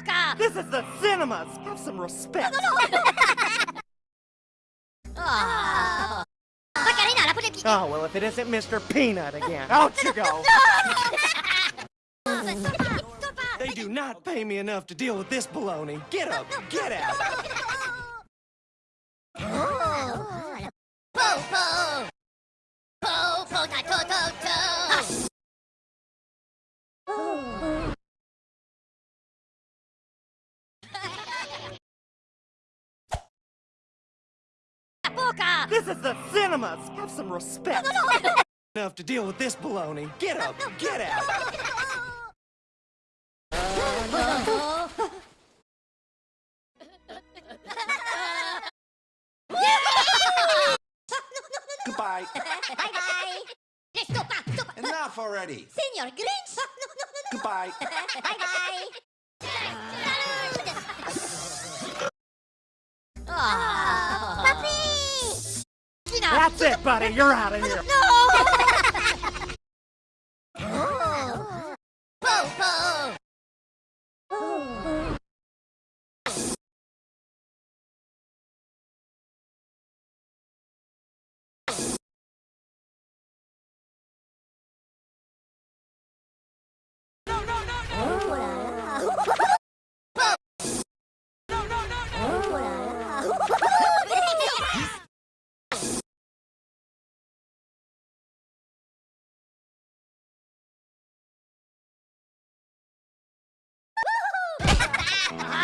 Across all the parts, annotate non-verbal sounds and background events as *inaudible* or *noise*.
boca! This is the cinemas! Have some respect! *laughs* Oh. Macarena, la pone Oh, well, if it isn't Mr. Peanut again. Out you go! *laughs* They do not pay me enough to deal with this baloney. Get up! Get out! Po, La boca! This is the cinemas! Have some respect! *laughs* enough to deal with this baloney. Get up! Get out! Goodbye. Bye bye! Stoppa, stoppa! Enough already. Signor Grinch! Goodbye. *laughs* Bye buddy! You're out *laughs* of here! No!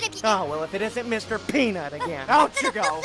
La pone Oh, well, if it isn't Mr. Peanut again. Out you go!